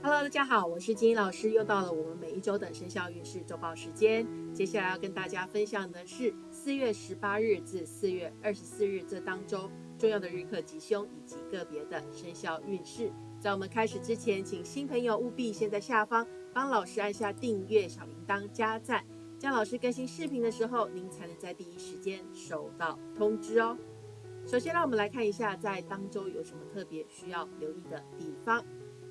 Hello，大家好，我是金英老师，又到了我们每一周的生肖运势周报时间。接下来要跟大家分享的是四月十八日至四月二十四日这当周重要的日课吉凶以及个别的生肖运势。在我们开始之前，请新朋友务必先在下方帮老师按下订阅、小铃铛、加赞，这样老师更新视频的时候，您才能在第一时间收到通知哦。首先，让我们来看一下在当周有什么特别需要留意的地方。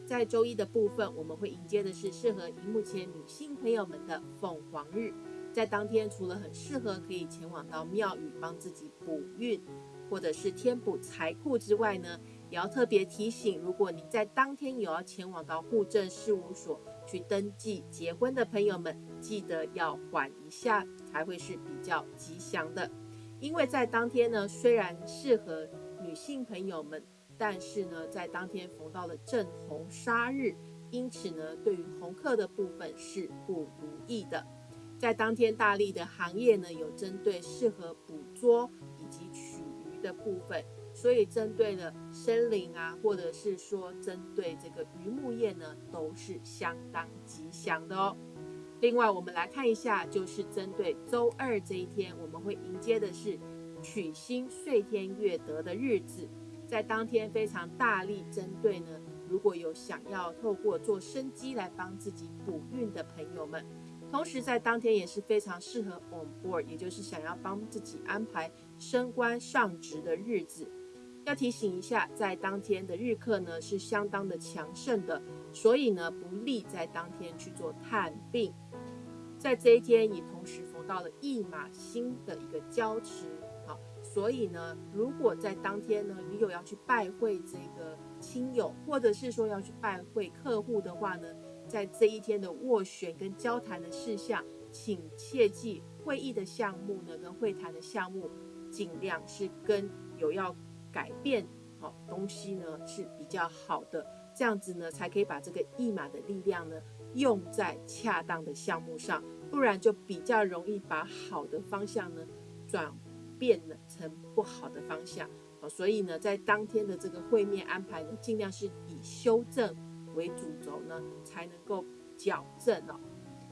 在周一的部分，我们会迎接的是适合荧幕前女性朋友们的凤凰日。在当天，除了很适合可以前往到庙宇帮自己补运，或者是添补财库之外呢，也要特别提醒，如果你在当天有要前往到户政事务所去登记结婚的朋友们，记得要缓一下，才会是比较吉祥的。因为在当天呢，虽然适合女性朋友们。但是呢，在当天逢到了正红杀日，因此呢，对于红客的部分是不如意的。在当天大力的行业呢，有针对适合捕捉以及取鱼的部分，所以针对了森林啊，或者是说针对这个渔牧业呢，都是相当吉祥的哦。另外，我们来看一下，就是针对周二这一天，我们会迎接的是取星岁天月德的日子。在当天非常大力针对呢，如果有想要透过做生机来帮自己补运的朋友们，同时在当天也是非常适合 on board，也就是想要帮自己安排升官上职的日子。要提醒一下，在当天的日课呢是相当的强盛的，所以呢不利在当天去做探病。在这一天也同时逢到了驿马星的一个交持。所以呢，如果在当天呢，你有要去拜会这个亲友，或者是说要去拜会客户的话呢，在这一天的斡旋跟交谈的事项，请切记会议的项目呢，跟会谈的项目，尽量是跟有要改变好东西呢是比较好的，这样子呢，才可以把这个一码的力量呢用在恰当的项目上，不然就比较容易把好的方向呢转。变了成不好的方向，好，所以呢，在当天的这个会面安排呢，尽量是以修正为主轴呢，才能够矫正哦。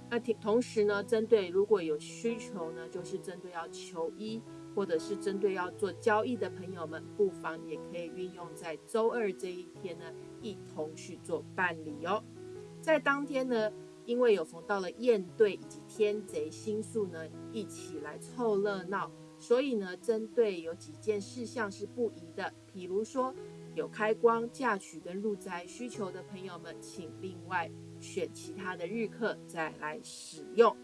那同同时呢，针对如果有需求呢，就是针对要求医或者是针对要做交易的朋友们，不妨也可以运用在周二这一天呢，一同去做办理哦。在当天呢，因为有逢到了燕队以及天贼星宿呢，一起来凑热闹。所以呢，针对有几件事项是不宜的，比如说有开光、嫁娶跟入宅需求的朋友们，请另外选其他的日课再来使用。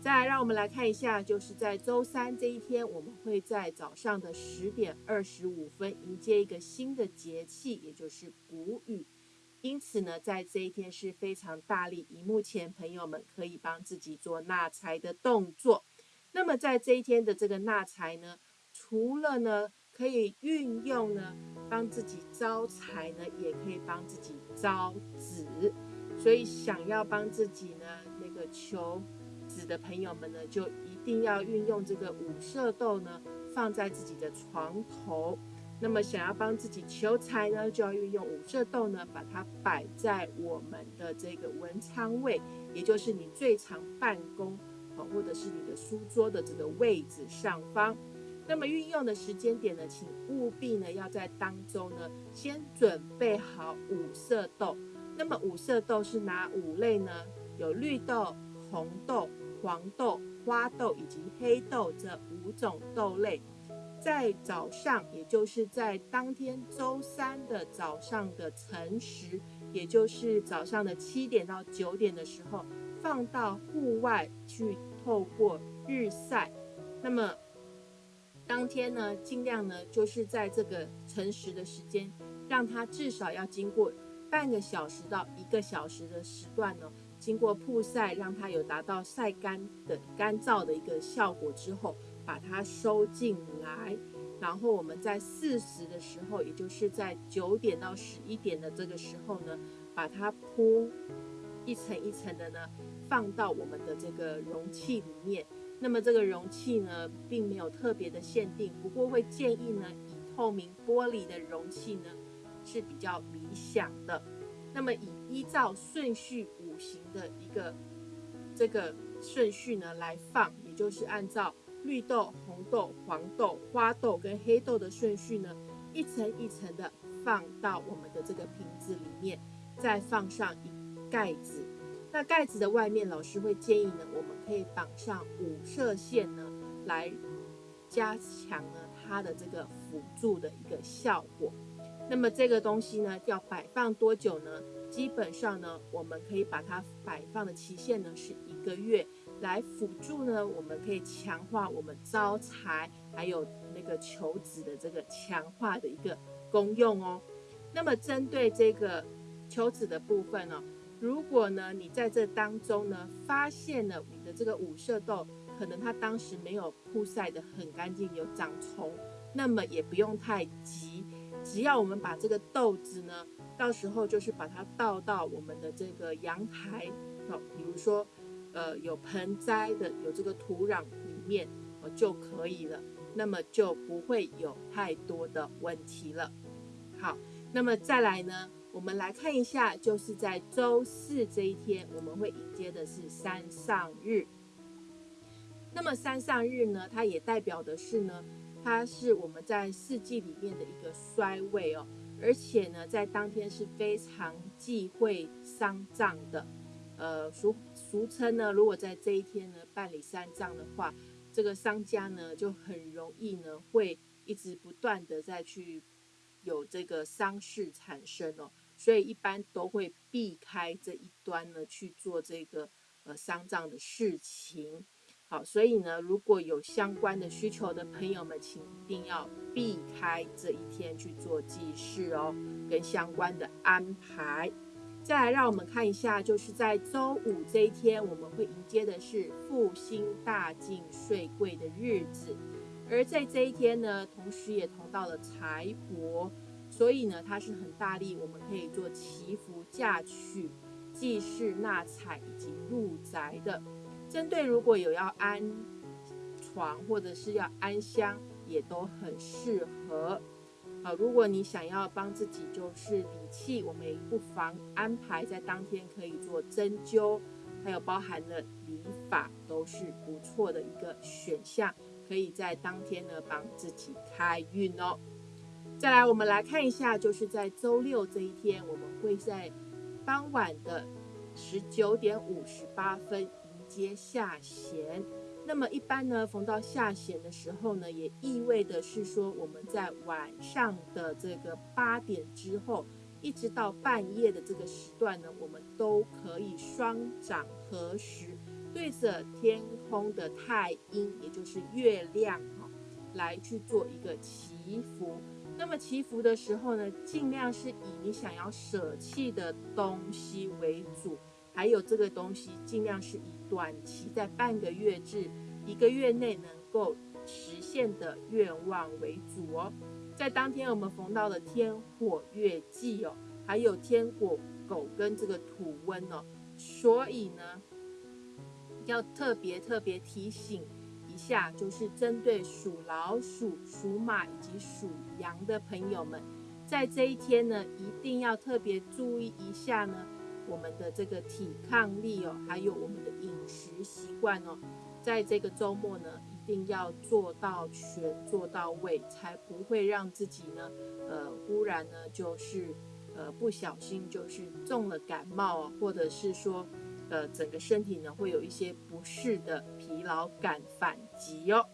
再来，让我们来看一下，就是在周三这一天，我们会在早上的十点二十五分迎接一个新的节气，也就是谷雨。因此呢，在这一天是非常大力，以目前朋友们可以帮自己做纳财的动作。那么在这一天的这个纳财呢，除了呢可以运用呢帮自己招财呢，也可以帮自己招子。所以想要帮自己呢那个求子的朋友们呢，就一定要运用这个五色豆呢放在自己的床头。那么想要帮自己求财呢，就要运用五色豆呢，把它摆在我们的这个文昌位，也就是你最常办公。或者是你的书桌的这个位置上方，那么运用的时间点呢，请务必呢要在当中呢先准备好五色豆。那么五色豆是哪五类呢？有绿豆、红豆、黄豆、花豆以及黑豆这五种豆类。在早上，也就是在当天周三的早上的晨时，也就是早上的七点到九点的时候。放到户外去透过日晒，那么当天呢，尽量呢就是在这个晨时的时间，让它至少要经过半个小时到一个小时的时段呢，经过曝晒，让它有达到晒干的干燥的一个效果之后，把它收进来，然后我们在四时的时候，也就是在九点到十一点的这个时候呢，把它铺。一层一层的呢，放到我们的这个容器里面。那么这个容器呢，并没有特别的限定，不过会建议呢，以透明玻璃的容器呢是比较理想的。那么以依照顺序五行的一个这个顺序呢来放，也就是按照绿豆、红豆、黄豆、花豆跟黑豆的顺序呢，一层一层的放到我们的这个瓶子里面，再放上一盖子。那盖子的外面，老师会建议呢，我们可以绑上五色线呢，来加强呢它的这个辅助的一个效果。那么这个东西呢，要摆放多久呢？基本上呢，我们可以把它摆放的期限呢是一个月，来辅助呢，我们可以强化我们招财，还有那个求子的这个强化的一个功用哦。那么针对这个求子的部分呢？如果呢，你在这当中呢，发现了你的这个五色豆，可能它当时没有曝晒的很干净，有长虫，那么也不用太急，只要我们把这个豆子呢，到时候就是把它倒到我们的这个阳台哦，比如说，呃，有盆栽的，有这个土壤里面哦就可以了，那么就不会有太多的问题了。好，那么再来呢？我们来看一下，就是在周四这一天，我们会迎接的是山上日。那么山上日呢，它也代表的是呢，它是我们在四季里面的一个衰位哦，而且呢，在当天是非常忌讳丧葬的。呃，俗俗称呢，如果在这一天呢办理丧葬的话，这个商家呢就很容易呢会一直不断的再去。有这个丧事产生哦，所以一般都会避开这一端呢去做这个呃丧葬的事情。好，所以呢，如果有相关的需求的朋友们，请一定要避开这一天去做祭祀哦，跟相关的安排。再来，让我们看一下，就是在周五这一天，我们会迎接的是复兴大进税贵的日子。而在这一天呢，同时也同到了财帛，所以呢，它是很大力，我们可以做祈福、嫁娶、祭祀、纳财以及入宅的。针对如果有要安床或者是要安香，也都很适合。好，如果你想要帮自己就是理气，我们也不妨安排在当天可以做针灸，还有包含了理法，都是不错的一个选项。可以在当天呢帮自己开运哦。再来，我们来看一下，就是在周六这一天，我们会在傍晚的十九点五十八分迎接下弦。那么一般呢，逢到下弦的时候呢，也意味的是说，我们在晚上的这个八点之后，一直到半夜的这个时段呢，我们都可以双掌合十。对着天空的太阴，也就是月亮哈，来去做一个祈福。那么祈福的时候呢，尽量是以你想要舍弃的东西为主，还有这个东西尽量是以短期在半个月至一个月内能够实现的愿望为主哦。在当天我们逢到了天火月忌哦，还有天火狗跟这个土温哦，所以呢。要特别特别提醒一下，就是针对属老鼠、属马以及属羊的朋友们，在这一天呢，一定要特别注意一下呢，我们的这个抵抗力哦，还有我们的饮食习惯哦，在这个周末呢，一定要做到全做到位，才不会让自己呢，呃，忽然呢，就是呃不小心就是中了感冒，或者是说。呃，整个身体呢会有一些不适的疲劳感反击哦。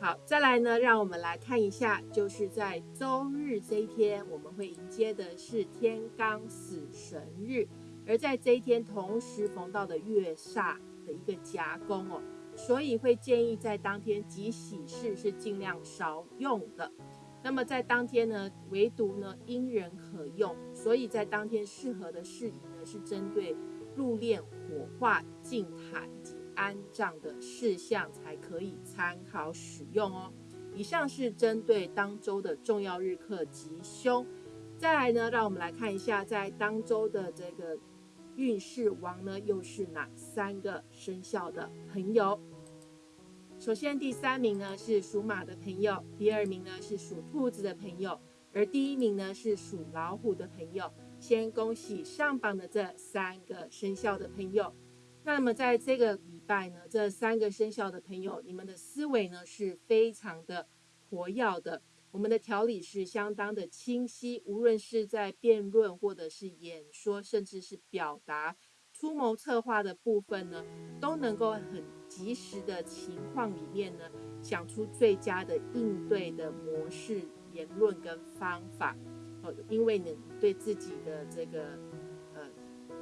好，再来呢，让我们来看一下，就是在周日这一天，我们会迎接的是天罡死神日，而在这一天同时逢到的月煞的一个夹攻哦，所以会建议在当天及喜事是尽量少用的。那么在当天呢，唯独呢因人可用，所以在当天适合的事宜呢是针对。入殓、火化、敬塔以及安葬的事项才可以参考使用哦。以上是针对当周的重要日课吉凶。再来呢，让我们来看一下，在当周的这个运势王呢，又是哪三个生肖的朋友？首先，第三名呢是属马的朋友，第二名呢是属兔子的朋友，而第一名呢是属老虎的朋友。先恭喜上榜的这三个生肖的朋友。那么在这个礼拜呢，这三个生肖的朋友，你们的思维呢是非常的活跃的，我们的条理是相当的清晰，无论是在辩论或者是演说，甚至是表达、出谋策划的部分呢，都能够很及时的情况里面呢，想出最佳的应对的模式、言论跟方法。因为你对自己的这个。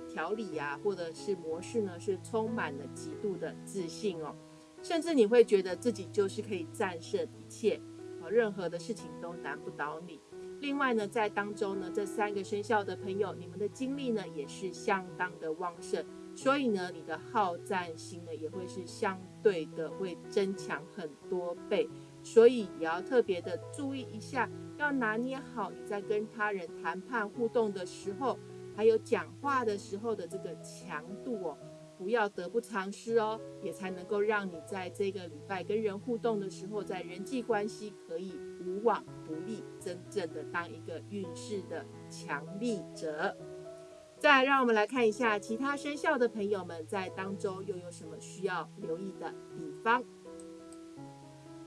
条理呀，或者是模式呢，是充满了极度的自信哦，甚至你会觉得自己就是可以战胜一切，哦，任何的事情都难不倒你。另外呢，在当中呢，这三个生肖的朋友，你们的精力呢也是相当的旺盛，所以呢，你的好战心呢也会是相对的会增强很多倍，所以也要特别的注意一下，要拿捏好你在跟他人谈判互动的时候。还有讲话的时候的这个强度哦，不要得不偿失哦，也才能够让你在这个礼拜跟人互动的时候，在人际关系可以无往不利，真正的当一个运势的强力者。再让我们来看一下其他生肖的朋友们在当中又有什么需要留意的地方。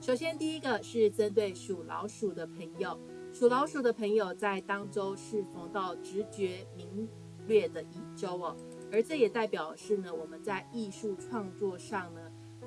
首先，第一个是针对属老鼠的朋友。属老鼠的朋友在当周是逢到直觉敏略的一周哦，而这也代表是呢，我们在艺术创作上呢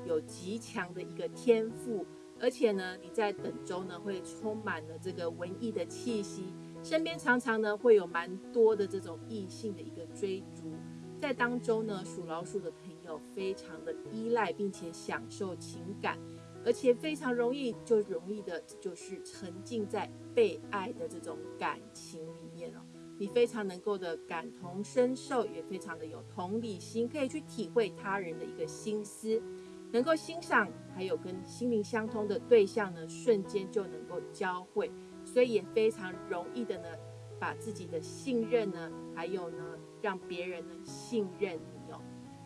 有极强的一个天赋，而且呢，你在本周呢会充满了这个文艺的气息，身边常常呢会有蛮多的这种异性的一个追逐，在当中呢，属老鼠的朋友非常的依赖并且享受情感。而且非常容易，就容易的，就是沉浸在被爱的这种感情里面哦。你非常能够的感同身受，也非常的有同理心，可以去体会他人的一个心思，能够欣赏，还有跟心灵相通的对象呢，瞬间就能够交汇，所以也非常容易的呢，把自己的信任呢，还有呢，让别人呢信任。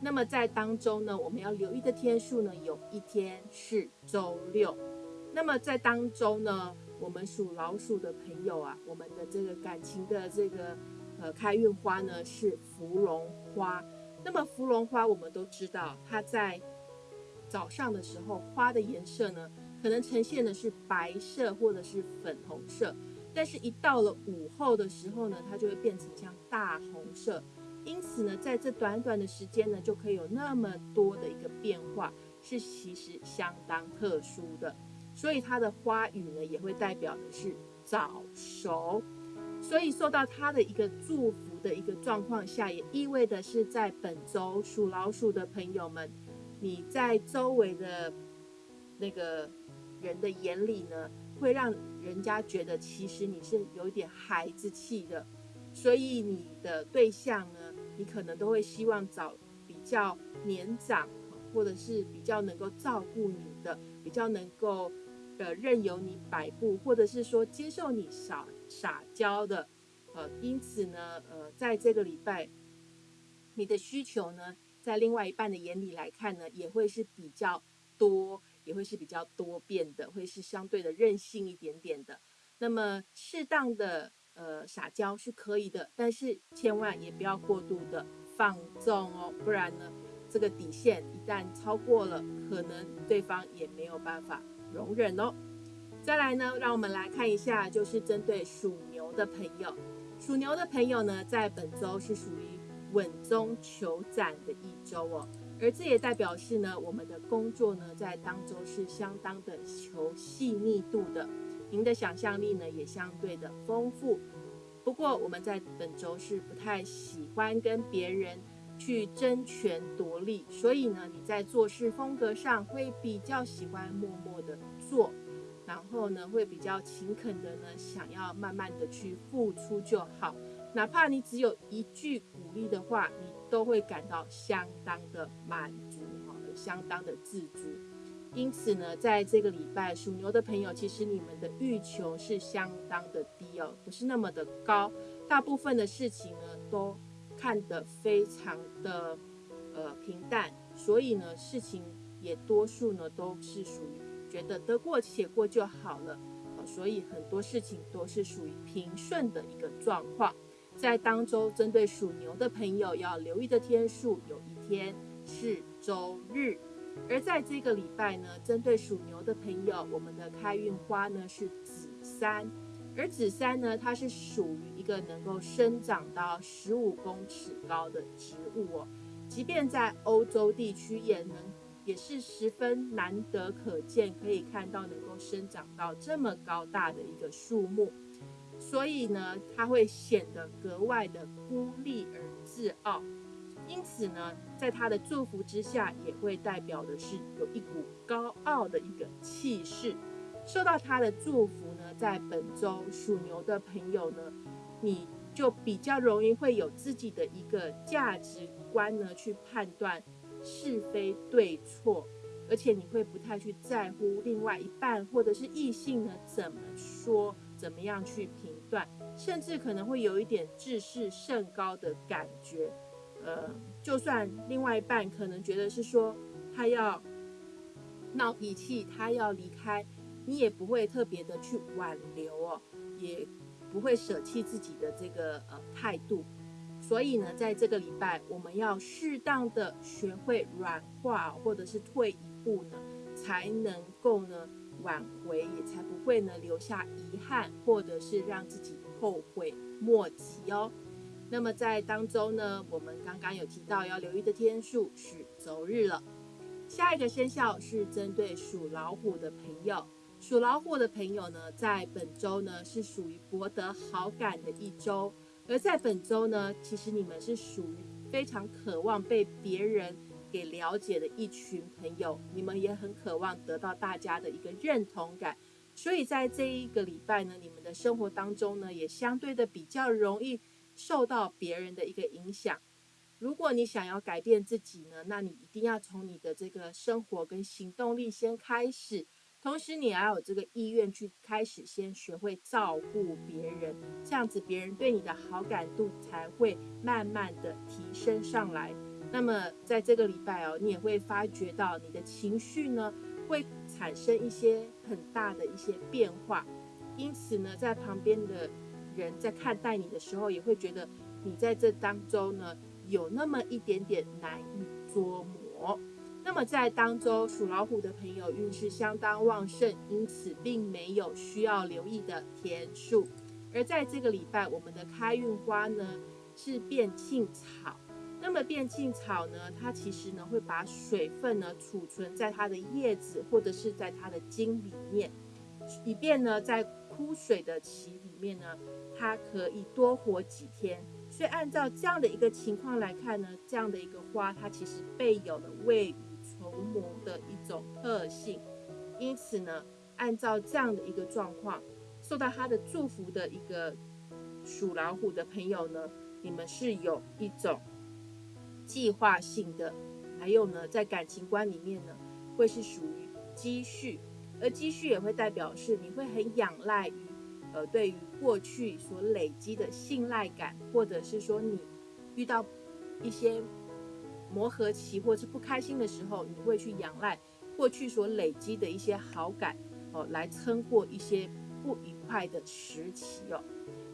那么在当中呢，我们要留意的天数呢，有一天是周六。那么在当中呢，我们属老鼠的朋友啊，我们的这个感情的这个呃开运花呢是芙蓉花。那么芙蓉花我们都知道，它在早上的时候花的颜色呢，可能呈现的是白色或者是粉红色，但是一到了午后的时候呢，它就会变成像大红色。因此呢，在这短短的时间呢，就可以有那么多的一个变化，是其实相当特殊的。所以它的花语呢，也会代表的是早熟。所以受到它的一个祝福的一个状况下，也意味的是在本周属老鼠的朋友们，你在周围的那个人的眼里呢，会让人家觉得其实你是有一点孩子气的。所以你的对象呢，你可能都会希望找比较年长，或者是比较能够照顾你的，比较能够呃任由你摆布，或者是说接受你撒撒娇的，呃，因此呢，呃，在这个礼拜，你的需求呢，在另外一半的眼里来看呢，也会是比较多，也会是比较多变的，会是相对的任性一点点的。那么适当的。呃，撒娇是可以的，但是千万也不要过度的放纵哦，不然呢，这个底线一旦超过了，可能对方也没有办法容忍哦。再来呢，让我们来看一下，就是针对属牛的朋友，属牛的朋友呢，在本周是属于稳中求展的一周哦，而这也代表是呢，我们的工作呢，在当中是相当的求细腻度的。您的想象力呢也相对的丰富，不过我们在本周是不太喜欢跟别人去争权夺利，所以呢你在做事风格上会比较喜欢默默的做，然后呢会比较勤恳的呢想要慢慢的去付出就好，哪怕你只有一句鼓励的话，你都会感到相当的满足哈，相当的自足。因此呢，在这个礼拜属牛的朋友，其实你们的欲求是相当的低哦，不是那么的高。大部分的事情呢，都看得非常的呃平淡，所以呢，事情也多数呢都是属于觉得得过且过就好了。所以很多事情都是属于平顺的一个状况。在当周针对属牛的朋友要留意的天数，有一天是周日。而在这个礼拜呢，针对属牛的朋友，我们的开运花呢是紫杉，而紫杉呢，它是属于一个能够生长到十五公尺高的植物哦。即便在欧洲地区，也能也是十分难得可见，可以看到能够生长到这么高大的一个树木。所以呢，它会显得格外的孤立而自傲。因此呢，在他的祝福之下，也会代表的是有一股高傲的一个气势。受到他的祝福呢，在本周属牛的朋友呢，你就比较容易会有自己的一个价值观呢，去判断是非对错，而且你会不太去在乎另外一半或者是异性呢怎么说，怎么样去评断，甚至可能会有一点自视甚高的感觉。呃，就算另外一半可能觉得是说他要闹脾气，他要离开，你也不会特别的去挽留哦，也不会舍弃自己的这个呃态度。所以呢，在这个礼拜，我们要适当的学会软化，或者是退一步呢，才能够呢挽回，也才不会呢留下遗憾，或者是让自己后悔莫及哦。那么在当中呢，我们刚刚有提到要留意的天数是周日了。下一个生肖是针对属老虎的朋友，属老虎的朋友呢，在本周呢是属于博得好感的一周。而在本周呢，其实你们是属于非常渴望被别人给了解的一群朋友，你们也很渴望得到大家的一个认同感。所以在这一个礼拜呢，你们的生活当中呢，也相对的比较容易。受到别人的一个影响，如果你想要改变自己呢，那你一定要从你的这个生活跟行动力先开始，同时你要有这个意愿去开始先学会照顾别人，这样子别人对你的好感度才会慢慢的提升上来。那么在这个礼拜哦，你也会发觉到你的情绪呢会产生一些很大的一些变化，因此呢，在旁边的。人在看待你的时候，也会觉得你在这当中呢有那么一点点难以捉摸。那么在当中属老虎的朋友运势相当旺盛，因此并没有需要留意的天数。而在这个礼拜，我们的开运花呢是变庆草。那么变庆草呢，它其实呢会把水分呢储存在它的叶子或者是在它的茎里面，以便呢在枯水的期里面呢。它可以多活几天，所以按照这样的一个情况来看呢，这样的一个花，它其实备有了未雨绸缪的一种特性。因此呢，按照这样的一个状况，受到它的祝福的一个属老虎的朋友呢，你们是有一种计划性的，还有呢，在感情观里面呢，会是属于积蓄，而积蓄也会代表是你会很仰赖于。呃，对于过去所累积的信赖感，或者是说你遇到一些磨合期或是不开心的时候，你会去仰赖过去所累积的一些好感哦，来撑过一些不愉快的时期哦。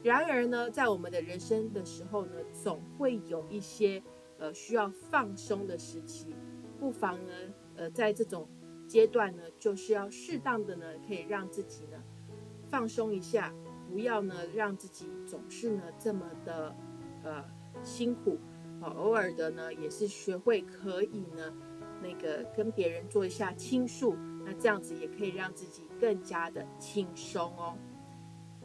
然而呢，在我们的人生的时候呢，总会有一些呃需要放松的时期，不妨呢，呃，在这种阶段呢，就是要适当的呢，可以让自己呢。放松一下，不要呢让自己总是呢这么的呃辛苦，偶尔的呢也是学会可以呢那个跟别人做一下倾诉，那这样子也可以让自己更加的轻松哦。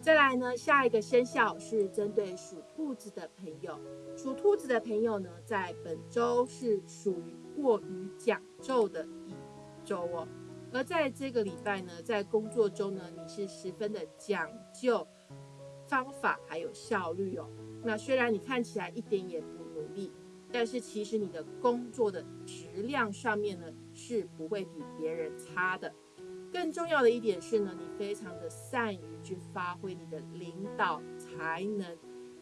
再来呢，下一个生肖是针对属兔子的朋友，属兔子的朋友呢在本周是属于过于讲究的一周哦。而在这个礼拜呢，在工作中呢，你是十分的讲究方法还有效率哦。那虽然你看起来一点也不努力，但是其实你的工作的质量上面呢，是不会比别人差的。更重要的一点是呢，你非常的善于去发挥你的领导才能。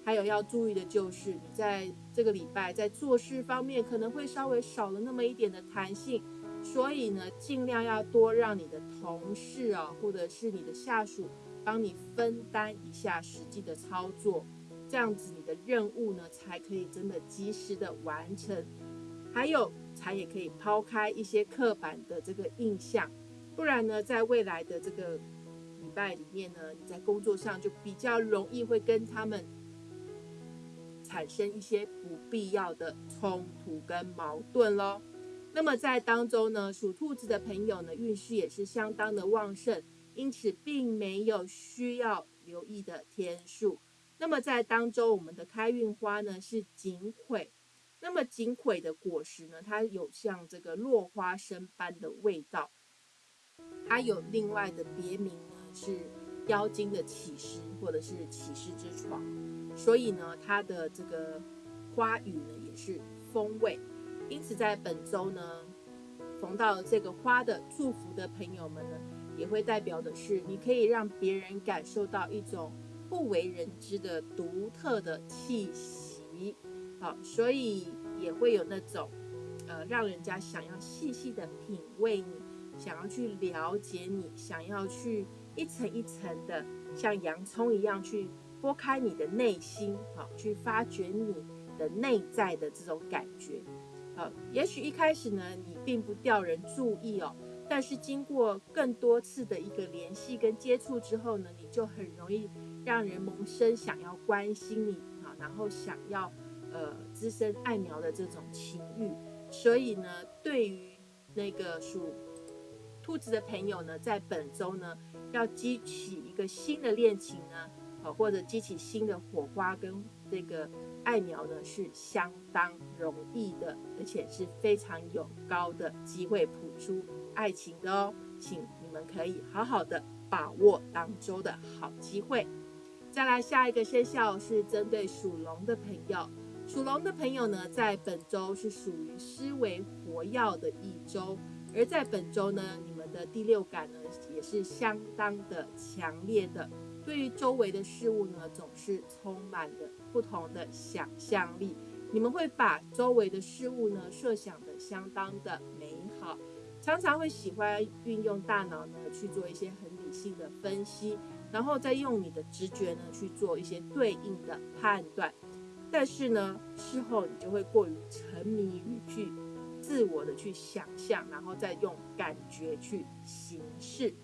还有要注意的就是，你在这个礼拜在做事方面可能会稍微少了那么一点的弹性。所以呢，尽量要多让你的同事啊，或者是你的下属帮你分担一下实际的操作，这样子你的任务呢才可以真的及时的完成，还有才也可以抛开一些刻板的这个印象，不然呢，在未来的这个礼拜里面呢，你在工作上就比较容易会跟他们产生一些不必要的冲突跟矛盾喽。那么在当中呢，属兔子的朋友呢，运势也是相当的旺盛，因此并没有需要留意的天数。那么在当中，我们的开运花呢是锦葵。那么锦葵的果实呢，它有像这个落花生般的味道。它有另外的别名呢，是妖精的起司或者是起司之床。所以呢，它的这个花语呢也是风味。因此，在本周呢，逢到这个花的祝福的朋友们呢，也会代表的是，你可以让别人感受到一种不为人知的独特的气息，好，所以也会有那种，呃，让人家想要细细的品味你，想要去了解你，想要去一层一层的像洋葱一样去剥开你的内心，好，去发掘你的内在的这种感觉。呃，也许一开始呢，你并不掉人注意哦，但是经过更多次的一个联系跟接触之后呢，你就很容易让人萌生想要关心你啊，然后想要呃滋生爱苗的这种情欲。所以呢，对于那个属兔子的朋友呢，在本周呢，要激起一个新的恋情呢，呃，或者激起新的火花跟这个。爱苗呢是相当容易的，而且是非常有高的机会谱出爱情的哦，请你们可以好好的把握当周的好机会。再来下一个生肖是针对属龙的朋友，属龙的朋友呢，在本周是属于思维活跃的一周，而在本周呢，你们的第六感呢也是相当的强烈的。对于周围的事物呢，总是充满了不同的想象力。你们会把周围的事物呢设想的相当的美好，常常会喜欢运用大脑呢去做一些很理性的分析，然后再用你的直觉呢去做一些对应的判断。但是呢，事后你就会过于沉迷于去自我的去想象，然后再用感觉去行事。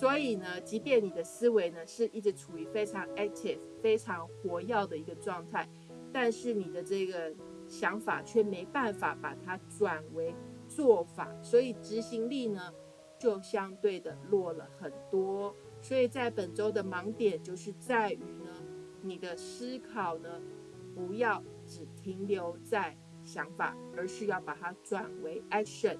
所以呢，即便你的思维呢是一直处于非常 active、非常活跃的一个状态，但是你的这个想法却没办法把它转为做法，所以执行力呢就相对的弱了很多。所以在本周的盲点就是在于呢，你的思考呢不要只停留在想法，而是要把它转为 action。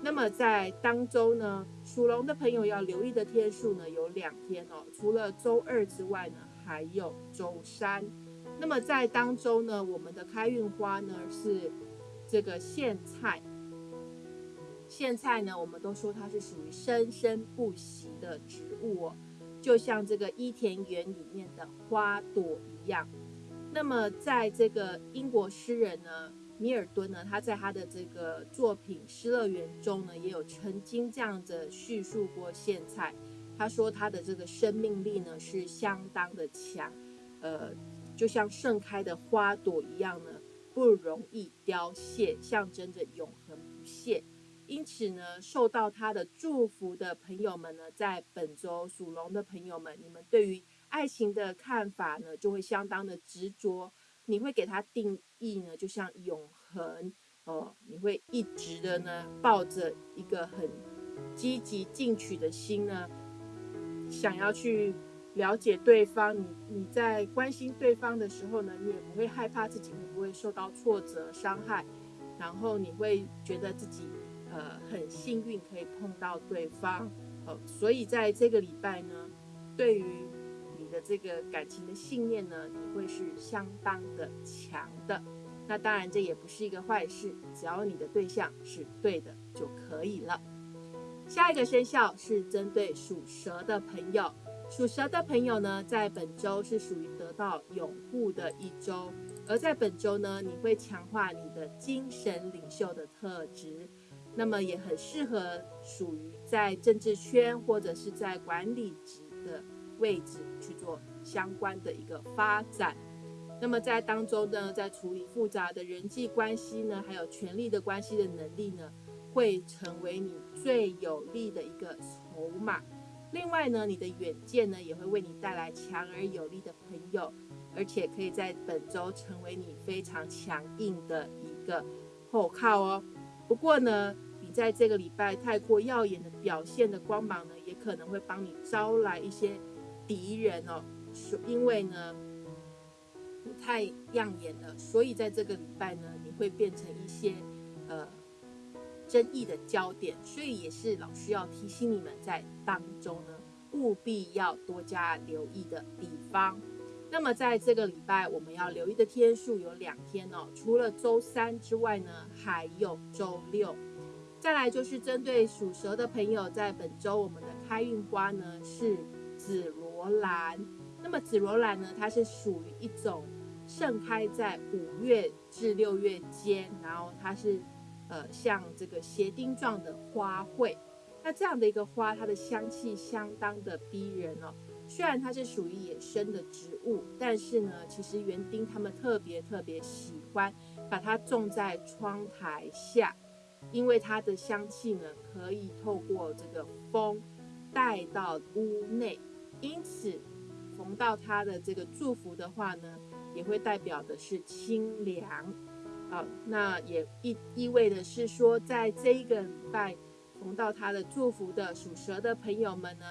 那么在当周呢，属龙的朋友要留意的天数呢有两天哦，除了周二之外呢，还有周三。那么在当周呢，我们的开运花呢是这个苋菜。苋菜呢，我们都说它是属于生生不息的植物哦，就像这个伊田园里面的花朵一样。那么在这个英国诗人呢。米尔顿呢，他在他的这个作品《失乐园》中呢，也有曾经这样子叙述过苋菜。他说他的这个生命力呢是相当的强，呃，就像盛开的花朵一样呢，不容易凋谢，象征着永恒不谢。因此呢，受到他的祝福的朋友们呢，在本周属龙的朋友们，你们对于爱情的看法呢，就会相当的执着。你会给它定义呢，就像永恒哦，你会一直的呢，抱着一个很积极进取的心呢，想要去了解对方。你你在关心对方的时候呢，你也不会害怕自己会不会受到挫折伤害，然后你会觉得自己呃很幸运可以碰到对方哦，所以在这个礼拜呢，对于。这个感情的信念呢，你会是相当的强的。那当然，这也不是一个坏事，只要你的对象是对的就可以了。下一个生肖是针对属蛇的朋友，属蛇的朋友呢，在本周是属于得到拥护的一周，而在本周呢，你会强化你的精神领袖的特质，那么也很适合属于在政治圈或者是在管理职的。位置去做相关的一个发展，那么在当中呢，在处理复杂的人际关系呢，还有权力的关系的能力呢，会成为你最有利的一个筹码。另外呢，你的远见呢，也会为你带来强而有力的朋友，而且可以在本周成为你非常强硬的一个后靠哦。不过呢，你在这个礼拜太过耀眼的表现的光芒呢，也可能会帮你招来一些敌人哦。所因为呢，你太亮眼了，所以在这个礼拜呢，你会变成一些呃争议的焦点。所以也是老师要提醒你们，在当中呢，务必要多加留意的地方。那么在这个礼拜，我们要留意的天数有两天哦，除了周三之外呢，还有周六。再来就是针对属蛇的朋友，在本周我们的开运花呢是紫罗罗兰。那么紫罗兰呢，它是属于一种盛开在五月至六月间，然后它是呃像这个鞋钉状的花卉。那这样的一个花，它的香气相当的逼人哦。虽然它是属于野生的植物，但是呢，其实园丁他们特别特别喜欢把它种在窗台下，因为它的香气呢可以透过这个风带到屋内，因此逢到他的这个祝福的话呢，也会代表的是清凉啊。那也意意味的是说，在这一个礼拜逢到他的祝福的属蛇的朋友们呢。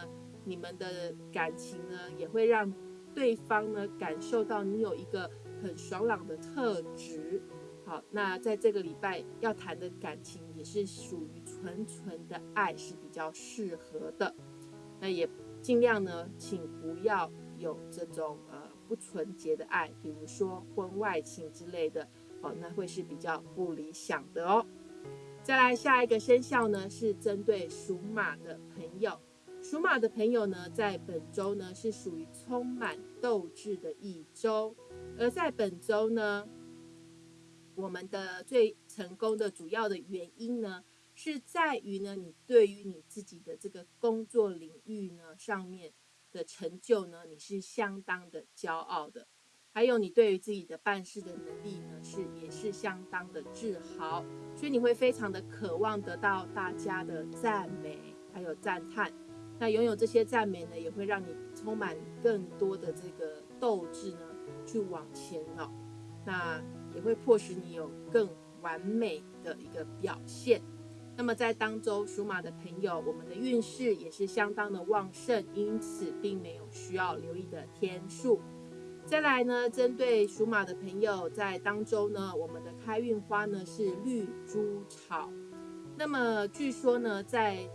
你们的感情呢，也会让对方呢感受到你有一个很爽朗的特质。好，那在这个礼拜要谈的感情也是属于纯纯的爱，是比较适合的。那也尽量呢，请不要有这种呃不纯洁的爱，比如说婚外情之类的哦，那会是比较不理想的哦。再来下一个生肖呢，是针对属马的朋友。属马的朋友呢，在本周呢是属于充满斗志的一周，而在本周呢，我们的最成功的主要的原因呢，是在于呢，你对于你自己的这个工作领域呢上面的成就呢，你是相当的骄傲的，还有你对于自己的办事的能力呢，是也是相当的自豪，所以你会非常的渴望得到大家的赞美还有赞叹。那拥有这些赞美呢，也会让你充满更多的这个斗志呢，去往前哦。那也会迫使你有更完美的一个表现。那么在当周属马的朋友，我们的运势也是相当的旺盛，因此并没有需要留意的天数。再来呢，针对属马的朋友，在当周呢，我们的开运花呢是绿珠草。那么据说呢，在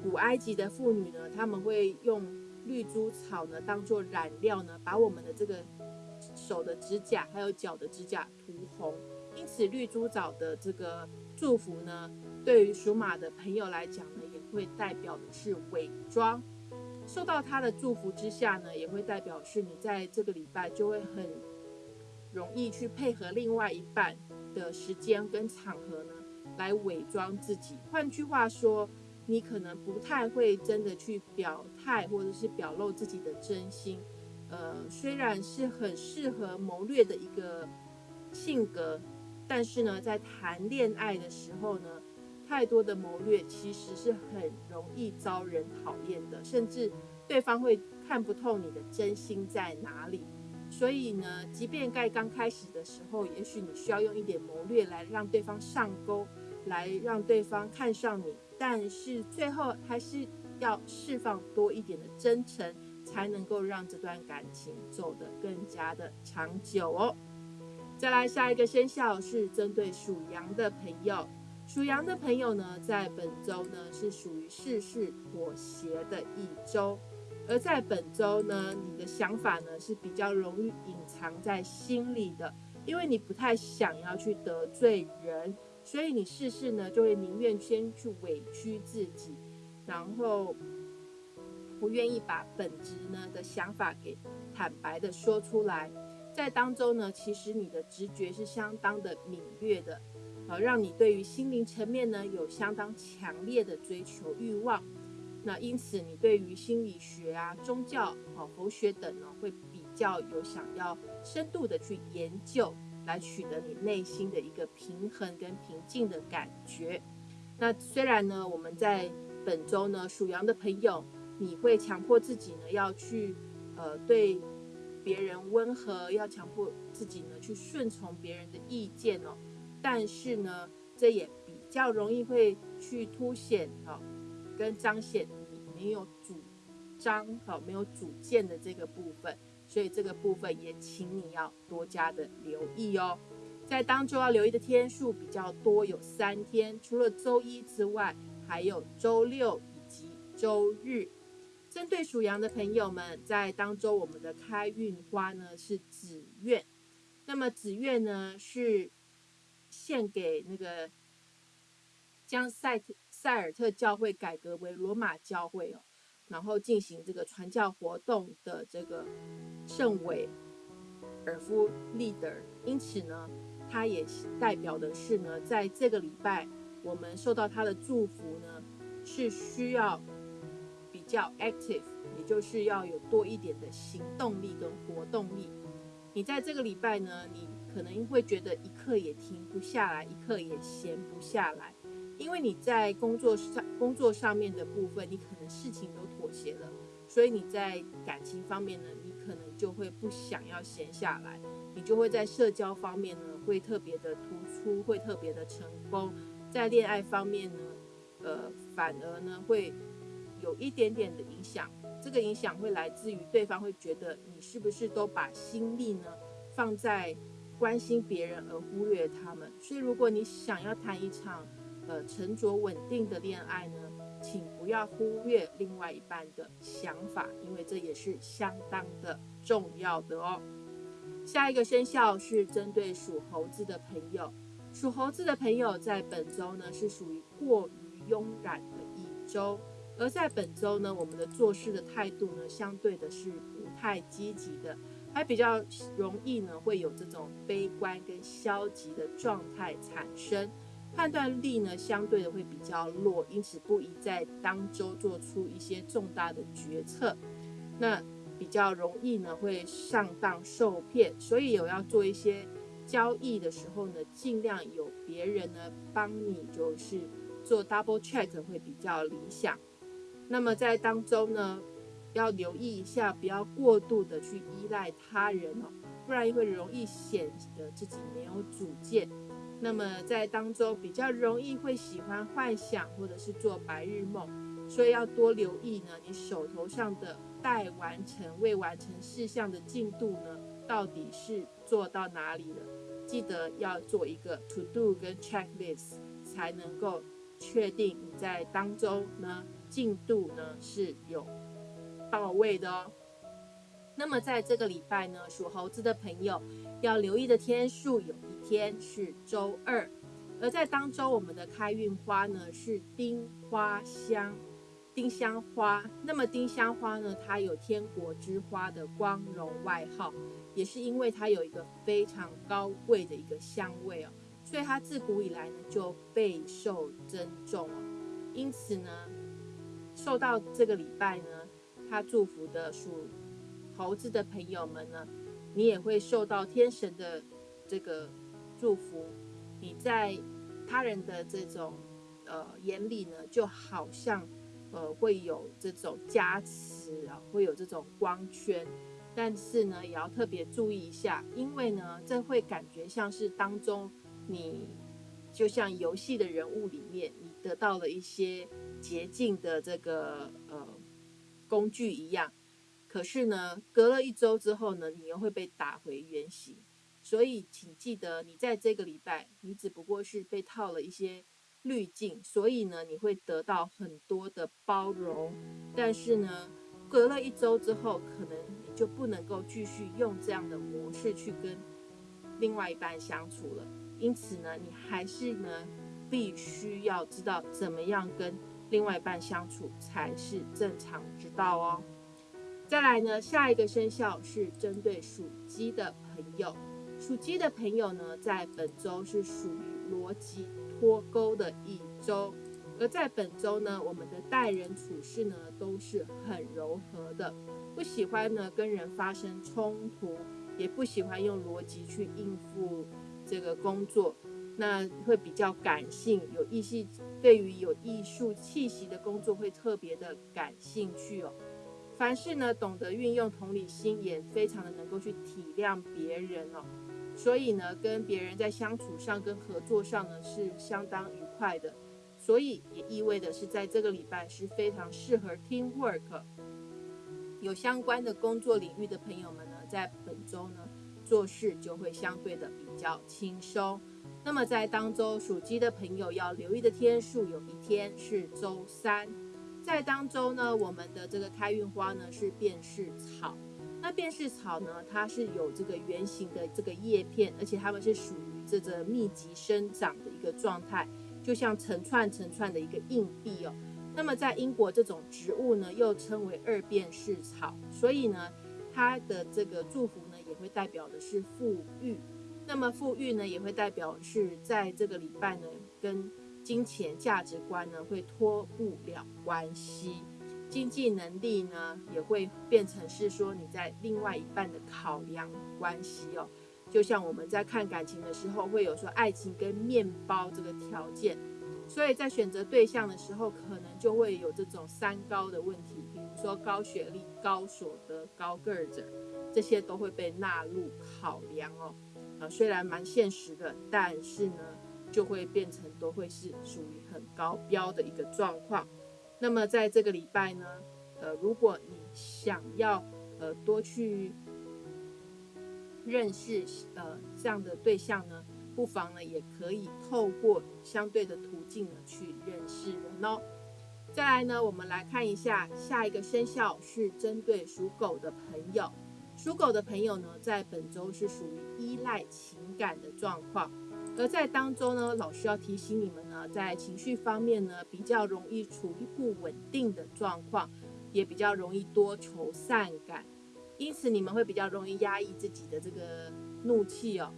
古埃及的妇女呢，他们会用绿珠草呢当做染料呢，把我们的这个手的指甲还有脚的指甲涂红。因此，绿珠草的这个祝福呢，对于属马的朋友来讲呢，也会代表的是伪装。受到他的祝福之下呢，也会代表是你在这个礼拜就会很容易去配合另外一半的时间跟场合呢，来伪装自己。换句话说。你可能不太会真的去表态，或者是表露自己的真心。呃，虽然是很适合谋略的一个性格，但是呢，在谈恋爱的时候呢，太多的谋略其实是很容易招人讨厌的，甚至对方会看不透你的真心在哪里。所以呢，即便在刚开始的时候，也许你需要用一点谋略来让对方上钩，来让对方看上你。但是最后还是要释放多一点的真诚，才能够让这段感情走得更加的长久哦。再来下一个生肖是针对属羊的朋友，属羊的朋友呢，在本周呢是属于事事妥协的一周，而在本周呢，你的想法呢是比较容易隐藏在心里的，因为你不太想要去得罪人。所以你事事呢，就会宁愿先去委屈自己，然后不愿意把本质呢的想法给坦白的说出来。在当中呢，其实你的直觉是相当的敏锐的，呃，让你对于心灵层面呢有相当强烈的追求欲望。那因此，你对于心理学啊、宗教、哦、佛学等呢，会比较有想要深度的去研究，来取得你内心的一个平衡跟平静的感觉。那虽然呢，我们在本周呢，属羊的朋友，你会强迫自己呢要去呃对别人温和，要强迫自己呢去顺从别人的意见哦。但是呢，这也比较容易会去凸显哈，跟彰显你没有主张哈，没有主见的这个部分。所以这个部分也请你要多加的留意哦。在当周要留意的天数比较多，有三天，除了周一之外，还有周六以及周日。针对属羊的朋友们，在当周我们的开运花呢是紫苑，那么紫苑呢是献给那个将塞塞尔特教会改革为罗马教会哦，然后进行这个传教活动的这个圣韦尔夫利德，因此呢。它也代表的是呢，在这个礼拜，我们受到他的祝福呢，是需要较 active，也就是要有多一点的行动力跟活动力。你在这个礼拜呢，你可能会觉得一刻也停不下来，一刻也闲不下来，因为你在工作上工作上面的部分，你可能事情都妥协了，所以你在感情方面呢，你可能就会不想要闲下来。你就会在社交方面呢，会特别的突出，会特别的成功。在恋爱方面呢，呃，反而呢会有一点点的影响。这个影响会来自于对方会觉得你是不是都把心力呢放在关心别人而忽略他们。所以，如果你想要谈一场呃沉着稳定的恋爱呢，请不要忽略另外一半的想法，因为这也是相当的重要的哦。下一个生肖是针对属猴子的朋友，属猴子的朋友在本周呢是属于过于慵懒的一周，而在本周呢，我们的做事的态度呢，相对的是不太积极的，还比较容易呢会有这种悲观跟消极的状态产生，判断力呢相对的会比较弱，因此不宜在当周做出一些重大的决策。那。比较容易呢，会上当受骗，所以有要做一些交易的时候呢，尽量有别人呢帮你，就是做 double check 会比较理想。那么在当中呢，要留意一下，不要过度的去依赖他人哦，不然会容易显得自己没有主见。那么在当中比较容易会喜欢幻想或者是做白日梦，所以要多留意呢，你手头上的。待完成、未完成事项的进度呢，到底是做到哪里了？记得要做一个 to do 跟 checklist，才能够确定你在当中呢进度呢是有到位的哦。那么在这个礼拜呢，属猴子的朋友要留意的天数，有一天是周二，而在当周我们的开运花呢是丁花香。丁香花，那么丁香花呢？它有天国之花的光荣外号，也是因为它有一个非常高贵的一个香味哦，所以它自古以来呢就备受珍重哦。因此呢，受到这个礼拜呢，他祝福的属猴子的朋友们呢，你也会受到天神的这个祝福。你在他人的这种呃眼里呢，就好像。呃，会有这种加持啊，会有这种光圈，但是呢，也要特别注意一下，因为呢，这会感觉像是当中你就像游戏的人物里面，得到了一些捷径的这个呃工具一样，可是呢，隔了一周之后呢，你又会被打回原形，所以请记得，你在这个礼拜，你只不过是被套了一些。滤镜，所以呢，你会得到很多的包容，但是呢，隔了一周之后，可能你就不能够继续用这样的模式去跟另外一半相处了。因此呢，你还是呢，必须要知道怎么样跟另外一半相处才是正常之道哦。再来呢，下一个生肖是针对属鸡的朋友，属鸡的朋友呢，在本周是属于逻辑。脱钩的一周，而在本周呢，我们的待人处事呢都是很柔和的，不喜欢呢跟人发生冲突，也不喜欢用逻辑去应付这个工作。那会比较感性，有艺术，对于有艺术气息的工作会特别的感兴趣哦。凡事呢，懂得运用同理心，也非常的能够去体谅别人哦。所以呢，跟别人在相处上、跟合作上呢，是相当愉快的。所以也意味的是，在这个礼拜是非常适合 team work，有相关的工作领域的朋友们呢，在本周呢做事就会相对的比较轻松。那么在当周属鸡的朋友要留意的天数，有一天是周三。在当周呢，我们的这个开运花呢是便士草。那便士草呢，它是有这个圆形的这个叶片，而且它们是属于这个密集生长的一个状态，就像成串成串的一个硬币哦。那么在英国，这种植物呢又称为二便士草，所以呢，它的这个祝福呢也会代表的是富裕。那么富裕呢，也会代表是在这个礼拜呢，跟金钱价值观呢会脱不了关系，经济能力呢也会变成是说你在另外一半的考量关系哦。就像我们在看感情的时候，会有说爱情跟面包这个条件，所以在选择对象的时候，可能就会有这种三高的问题，比如说高学历、高所得、高个儿者，这些都会被纳入考量哦。啊，虽然蛮现实的，但是呢，就会变成都会是属于很高标的一个状况。那么在这个礼拜呢，呃，如果你想要呃多去认识呃这样的对象呢，不妨呢也可以透过相对的途径呢去认识人哦。再来呢，我们来看一下下一个生肖是针对属狗的朋友。属狗的朋友呢，在本周是属于依赖情感的状况，而在当中呢，老师要提醒你们呢，在情绪方面呢，比较容易处于不稳定的状况，也比较容易多愁善感，因此你们会比较容易压抑自己的这个怒气哦。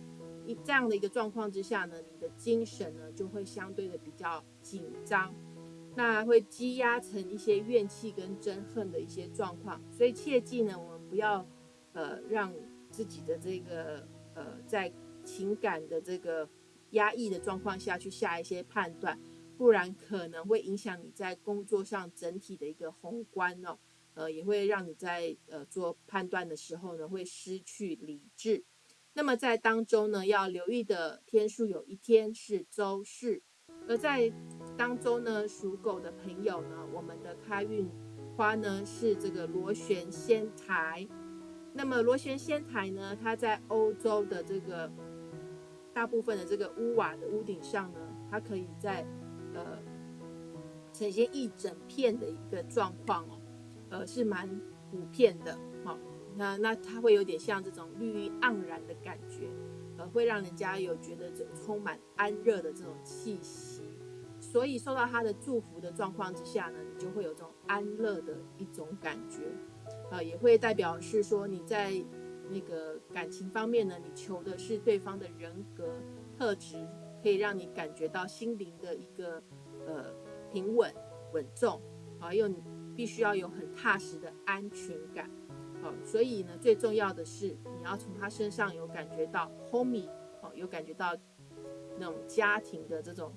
一这样的一个状况之下呢，你的精神呢就会相对的比较紧张，那会积压成一些怨气跟憎恨的一些状况，所以切记呢，我们不要。呃，让自己的这个呃，在情感的这个压抑的状况下去下一些判断，不然可能会影响你在工作上整体的一个宏观哦，呃，也会让你在呃做判断的时候呢，会失去理智。那么在当中呢，要留意的天数有一天是周四，而在当中呢，属狗的朋友呢，我们的开运花呢是这个螺旋仙台。那么螺旋仙台呢？它在欧洲的这个大部分的这个屋瓦的屋顶上呢，它可以在呃呈现一整片的一个状况哦，呃是蛮普遍的哦。那那它会有点像这种绿意盎然的感觉，呃，会让人家有觉得这充满安热的这种气息。所以受到它的祝福的状况之下呢，你就会有这种安乐的一种感觉。呃，也会代表是说你在那个感情方面呢，你求的是对方的人格特质，可以让你感觉到心灵的一个呃平稳稳重啊，又必须要有很踏实的安全感。好，所以呢，最重要的是你要从他身上有感觉到 home，哦，有感觉到那种家庭的这种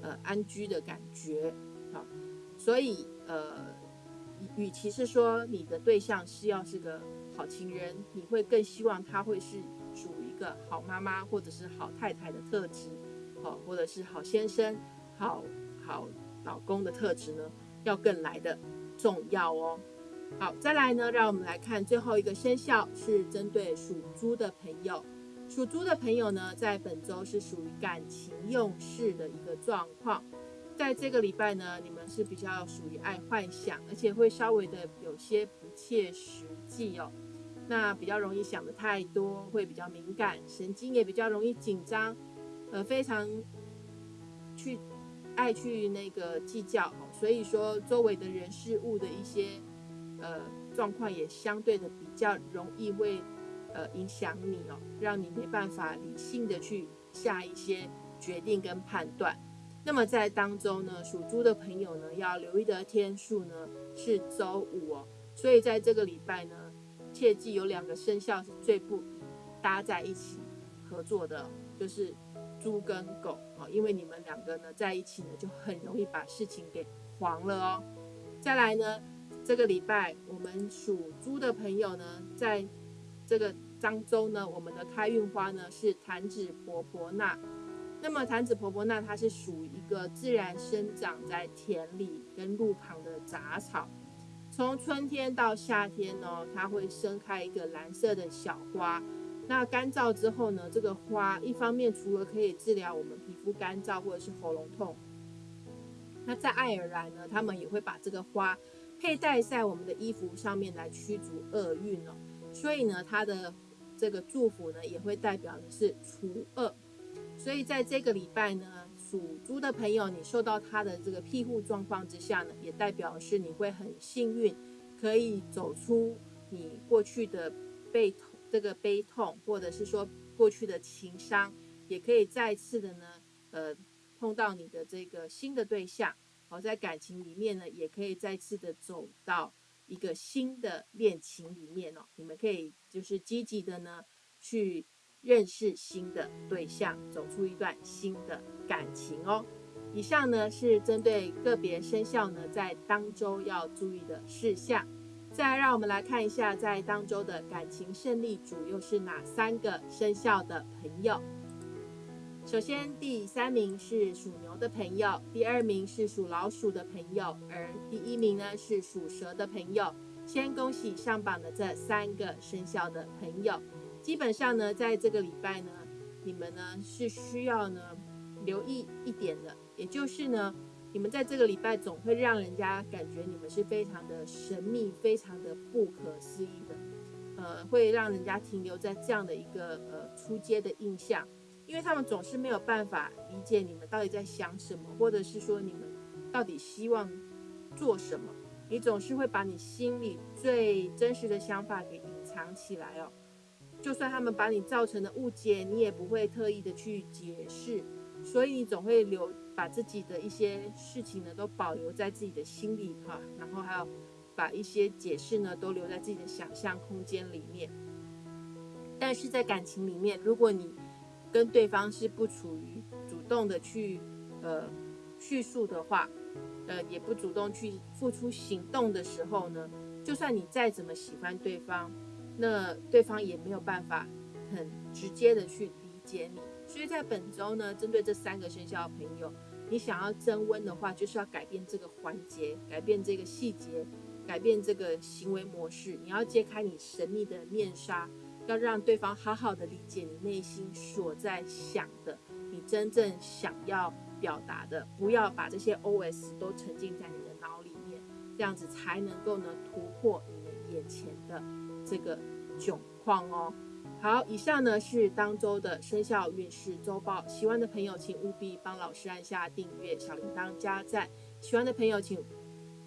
呃安居的感觉。好，所以呃。与其是说你的对象是要是个好情人，你会更希望他会是属于一个好妈妈或者是好太太的特质，好或者是好先生、好好老公的特质呢，要更来的重要哦。好，再来呢，让我们来看最后一个生肖是针对属猪的朋友。属猪的朋友呢，在本周是属于感情用事的一个状况。在这个礼拜呢，你们是比较属于爱幻想，而且会稍微的有些不切实际哦。那比较容易想的太多，会比较敏感，神经也比较容易紧张，呃，非常去爱去那个计较，所以说周围的人事物的一些呃状况也相对的比较容易会呃影响你哦，让你没办法理性的去下一些决定跟判断。那么在当中呢，属猪的朋友呢，要留意的天数呢是周五哦。所以在这个礼拜呢，切记有两个生肖是最不宜搭在一起合作的，就是猪跟狗啊，因为你们两个呢在一起呢，就很容易把事情给黄了哦。再来呢，这个礼拜我们属猪的朋友呢，在这个漳州呢，我们的开运花呢是檀子婆婆纳。那么坛子婆婆呢它是属于一个自然生长在田里跟路旁的杂草，从春天到夏天呢，它会生开一个蓝色的小花。那干燥之后呢，这个花一方面除了可以治疗我们皮肤干燥或者是喉咙痛，那在爱尔兰呢，他们也会把这个花佩戴在我们的衣服上面来驱逐厄运哦。所以呢，它的这个祝福呢，也会代表的是除恶。所以在这个礼拜呢，属猪的朋友，你受到他的这个庇护状况之下呢，也代表是你会很幸运，可以走出你过去的悲痛，这个悲痛，或者是说过去的情伤，也可以再次的呢，呃，碰到你的这个新的对象，好，在感情里面呢，也可以再次的走到一个新的恋情里面哦，你们可以就是积极的呢去。认识新的对象，走出一段新的感情哦。以上呢是针对个别生肖呢在当周要注意的事项。再让我们来看一下，在当周的感情胜利组又是哪三个生肖的朋友？首先，第三名是属牛的朋友，第二名是属老鼠的朋友，而第一名呢是属蛇的朋友。先恭喜上榜的这三个生肖的朋友。基本上呢，在这个礼拜呢，你们呢是需要呢留意一点的，也就是呢，你们在这个礼拜总会让人家感觉你们是非常的神秘、非常的不可思议的，呃，会让人家停留在这样的一个呃出街的印象，因为他们总是没有办法理解你们到底在想什么，或者是说你们到底希望做什么，你总是会把你心里最真实的想法给隐藏起来哦。就算他们把你造成的误解，你也不会特意的去解释，所以你总会留把自己的一些事情呢都保留在自己的心里哈，然后还有把一些解释呢都留在自己的想象空间里面。但是在感情里面，如果你跟对方是不处于主动的去呃叙述的话，呃也不主动去付出行动的时候呢，就算你再怎么喜欢对方。那对方也没有办法很直接的去理解你，所以在本周呢，针对这三个生肖的朋友，你想要增温的话，就是要改变这个环节，改变这个细节，改变这个行为模式。你要揭开你神秘的面纱，要让对方好好的理解你内心所在想的，你真正想要表达的，不要把这些 OS 都沉浸在你的脑里面，这样子才能够呢突破你们眼前的。这个窘况哦，好，以上呢是当周的生肖运势周报。喜欢的朋友，请务必帮老师按下订阅、小铃铛加赞。喜欢的朋友，请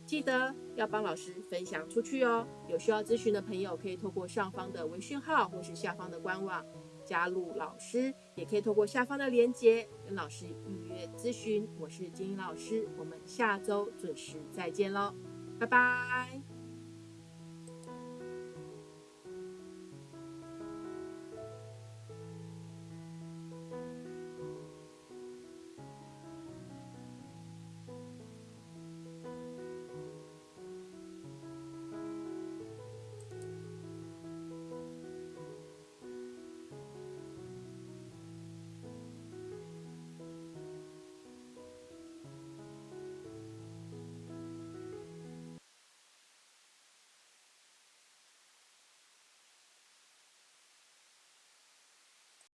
记得要帮老师分享出去哦。有需要咨询的朋友，可以透过上方的微讯号或是下方的官网加入老师，也可以透过下方的链接跟老师预约咨询。我是金英老师，我们下周准时再见喽，拜拜。